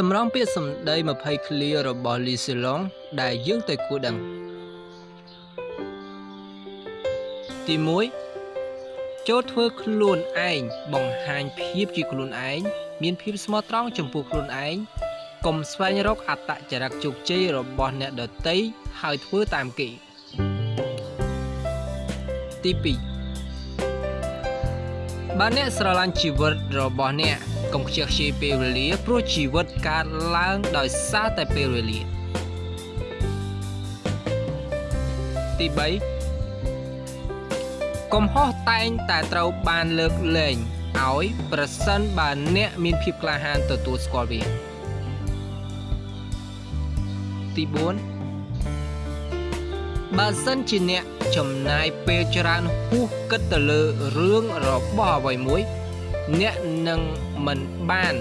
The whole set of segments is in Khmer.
សម្រងពាក្យសម្ដី20ឃ្លារបស់លីសេឡុងដែលយើងទៅគួរដឹងទី1ចូលធ្វើខ្លួនឯងបង្ហាញភាពជាខ្លួនឯងមានភាពស្មោះត្រង់ចំពោះខ្លួនឯងកុំស្វែងរកអត្តចរិតជោគជ័យរបស់អ្នកដទៃហើយធ្វើតាមគេទី2បើអ្នកស្រឡាញ់ជីវិតរបស់អ្នក កុំខ្ជិះខ្ជាយពេលវេលាព្រោះជីវិតកើតឡើងដោយសារតែពេលវេលាទី3កំហុសតែងតែត្រូវបានលើកលែងឲ្យប្រសិនបើអ្នកមានភាពក្លាហានទទួលស្គាល់វាទី4បើសិនជាអ្នកចំណាយពេលច្រើនហួសគិតទៅលើរឿងរបស់អ្វីមួយ អ្នកនឹងមិនបាន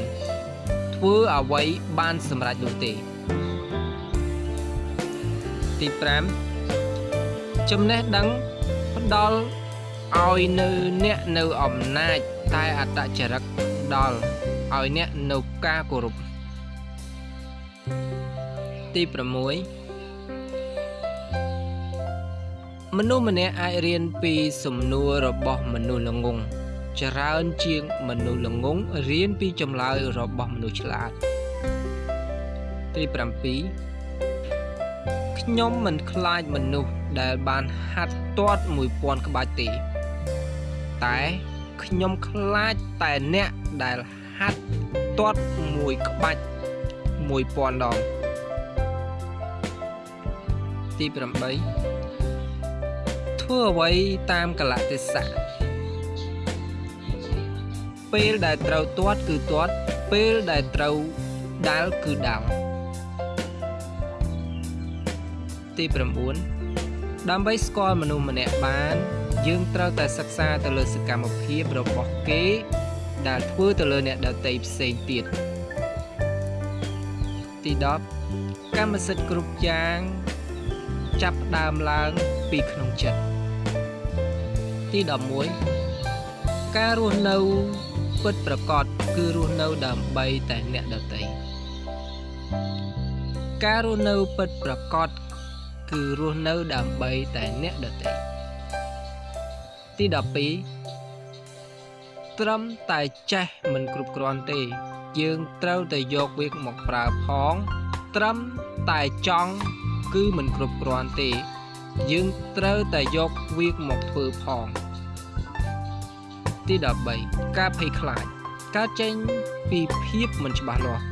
ធ្វើអ្វីបានសម្រេចនោះទេទី5ចំណេះដឹងផ្ដល់ឲ្យនៅអ្នកនៅអំណាចតែអត្តចរិតដល់ឲ្យអ្នកនៅការគោរពទី6មនុស្សម្នាក់អាចរៀនពីសំណួររបស់មនុស្សល្ងង ច្រើនជាងមនុស្សល្ងងរៀនពីចម្លើយរបស់មនុស្សឆ្លាតទី7ខ្ញុំមិនខ្លាចមនុស្សដែលបានហាត់ទាត់1000ក្បាច់ទេ តែខ្ញុំខ្លាចតែអ្នកដែលហាត់ទាត់មួយក្បាច់1000ដងទី8ធ្វើអ្វីតាមកលៈទេសៈ ពេលដែលត្រូវទាត់គឺទាត់ ពេលដែលត្រូវដាល់គឺដាល់ទី9ដើម្បីស្គាល់មនុស្សម្នាក់បាន យើងត្រូវតែសិក្សាទៅលើសកម្មភាពរបស់គេ ដែលធ្វើទៅលើអ្នកដទៃផ្សេងទៀតទី10កម្មសិទ្ធិគ្រប់យ៉ាងចាប់ផ្ដើមឡើងពីក្នុងចិត្តទី11ការរស់នៅ ពិតប្រកបគឺរស់នៅដើម្បីតែអ្នកដទៃការរស់នៅពិតប្រកបគឺរស់នៅដើម្បីតែអ្នកដទៃទី12ត្រឹមតែចេះមិនគ្រប់គ្រាន់ទេ យើងត្រូវតែយកវាមកប្រើផង ត្រឹមតែចង់គឺមិនគ្រប់គ្រាន់ទេ យើងត្រូវតែយកវាមកធ្វើផង ទី13ការភ័យខ្លាចកើតចេញពីភាពមិនច្បាស់លាស់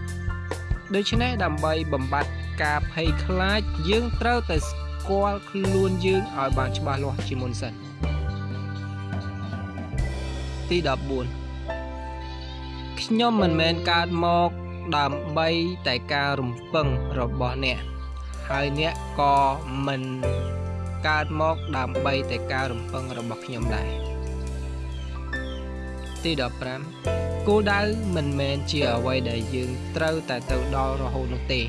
ដូច្នេះដើម្បីបំបត្តិការភ័យខ្លាចយើងត្រូវតែស្គាល់ខ្លួនយើងឲ្យបានច្បាស់លាស់ជាមុនសិនទី14ខ្ញុំមិនមែនកើតមកដើម្បីតែការរំពឹងរបស់អ្នកហើយអ្នកក៏មិនកើតមកដើម្បីតែការរំពឹងរបស់ខ្ញុំដែរ ទី15គោលដៅមិនមែនជាអ្វីដែលយើងត្រូវតែទៅដល់រហូតនោះទេ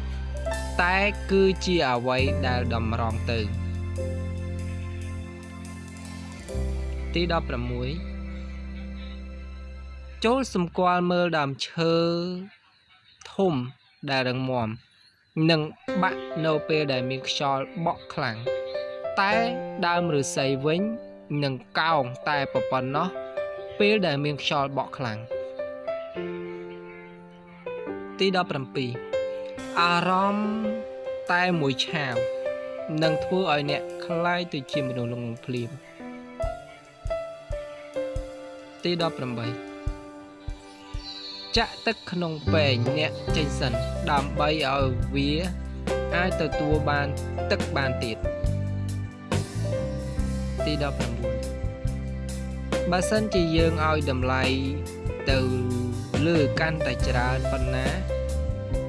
តែគឺជាអ្វីដែលតម្រង់ទៅ ទី16ចូលសម្គាល់មើលដើមឈើធំដែលរឹងមាំនិងបាក់នៅពេលដែលមានខ្យល់បក់ខ្លាំងតែដើមឫស្សីវិញនឹងកោងតែប៉ុណ្ណោះ ពេលដែលមានខ្យល់បក់ខ្លាំងទី17អារម្មណ៍តែមួយឆាវនឹងធ្វើឲ្យអ្នកคล้ายទៅជាមនុស្សល្ងងភ្លាមទី18ចាក់ទឹកក្នុងពែងអ្នកចេញសិនដើម្បីឲ្យវាអាចទទួលបានទឹកបានទៀតទី19 បើសិនជាយើងឲ្យតម្លៃទៅលើកាន់តែច្រើនប៉ុណ្ណា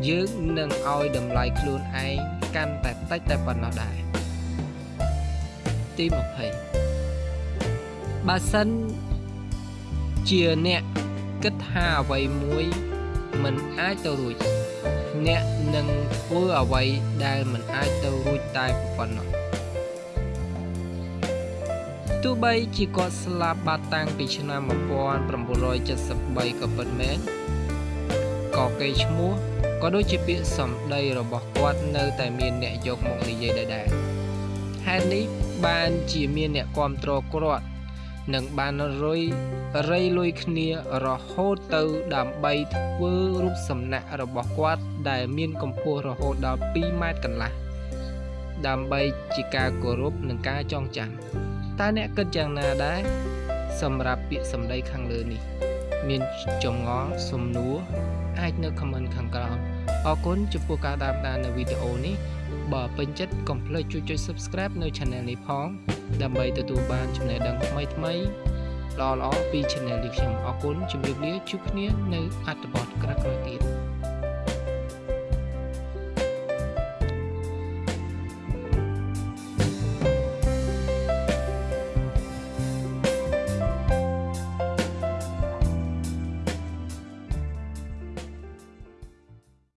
យើងនឹងឲ្យតម្លៃខ្លួនឯងកាន់តែតិចតែប៉ុណ្ណោះដែរទី20បើសិនជាអ្នកគិតថាអ្វីមួយមិនអាចទៅរួច អ្នកនឹងធ្វើអ្វីដែលមិនអាចទៅរួចតែប៉ុណ្ណោះ ទោះបីជាគាត់ស្លាប់បាត់តាំងពីឆ្នាំ1973ក៏ពិតមែនក៏កេរ្តិ៍ឈ្មោះក៏ក៏ដូចជាពាក្យសម្ដីរបស់គាត់នៅតែមានអ្នកយកមកនិយាយដដែលហេតុនេះបានជាមានអ្នកគ្រប់គ្រងគាត់និងបានរុយរៃលុយគ្នារហូតទៅដើម្បីធ្វើរូបសំណាករបស់គាត់ ដែលមានកម្ពស់រហូតដល់2ម៉ែត្រកន្លះដើម្បីជាការគោរពនិងការចងចាំ តើអ្នកគិតយ៉ាងណាដែរសម្រាប់ពាក្យសម្ដីខាងលើនេះ មានចម្ងល់សំណួរអាចនៅ comment ខាងក្រោមអរគុណចំពោះការតាមដាននៅវីដេអូនេះបើពេញចិត្តកុំភ្លេចជួយចុច Subscribe នៅ Channel នេះផង ដើម្បីទទួលបានចំណេះដឹងថ្មីៗល្អៗពី Channel នេះខ្ញុំអរគុណជម្រាបលាជួបគ្នានៅអត្ថបទក្រោយៗទៀត